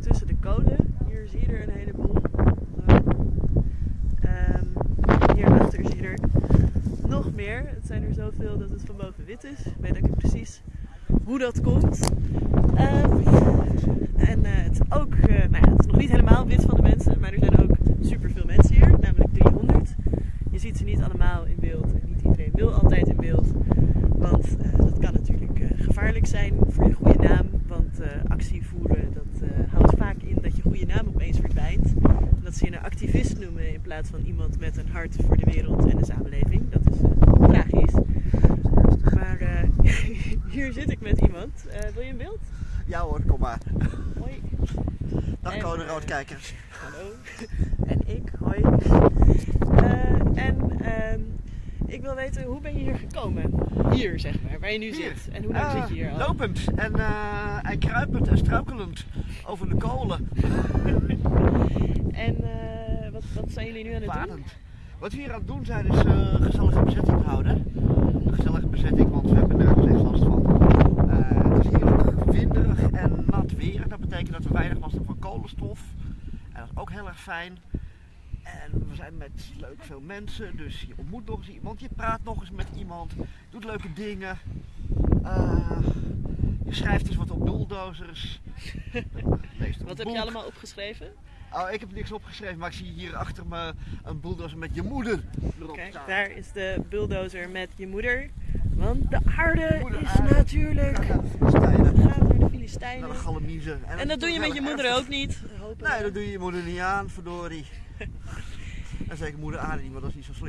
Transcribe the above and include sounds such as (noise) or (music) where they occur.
tussen de kolen. Hier zie je er een heleboel. Zo. Ehm, hierachter zie je er nog meer. Het zijn er zoveel dat het van boven wit is. Ik weet ook niet precies hoe dat komt. Ehm, en eh, het, is ook, eh, nou ja, het is nog niet helemaal wit van de mensen, maar er zijn ook superveel mensen hier, namelijk 300. Je ziet ze niet allemaal in beeld en niet iedereen wil altijd in beeld. Want eh, dat kan natuurlijk eh, gevaarlijk zijn voor je goede naam. Want eh, actie voeren, eh, houdt vaak in dat je goede naam opeens verdwijnt. En dat ze je een activist noemen in plaats van iemand met een hart voor de wereld en de samenleving. Dat is eh, tragisch. Maar eh, (laughs) hier zit ik met iemand. Eh, wil je een beeld? Ja hoor, kom maar. Hoi. Dag En, eh, Roodkijkers. Hallo. En ik, hoi. Eh, en ehm, ik wil weten, hoe ben je hier gekomen? Hier, zeg maar, waar je nu Hier. zit. En hoe lang Ah, zit je hier al? Lopend en, en kruipend en struikelend over de kolen. En eh, wat, wat zijn jullie nu aan het doen? Wat we hier aan het doen zijn is een gezellige bezetting houden. Een gezellige bezetting, want we hebben nergens echt last van. Eh, het is hier ook winderig en nat weer. Dat betekent dat we weinig last hebben van kolenstof. En dat is ook heel erg fijn. En we zijn met leuk veel mensen, dus je ontmoet nog eens iemand, je praat nog eens met iemand, doet leuke dingen. Je schrijft eens wat op bulldozers. (laughs) Wat heb je allemaal opgeschreven? Oh, ik heb niks opgeschreven, maar ik zie hier achter me een bulldozer met je moeder erop Kijk, staan. daar is de bulldozer met je moeder. Want de aarde Moeder is aarde. natuurlijk... Naar de Filistijnen, naar de Galamiezen. En dat doe je met je moeder ook niet? Nee, dat doe je je moeder niet aan, verdorie. (laughs) En zeker moeder aarde niet, want dat is niet zo slim.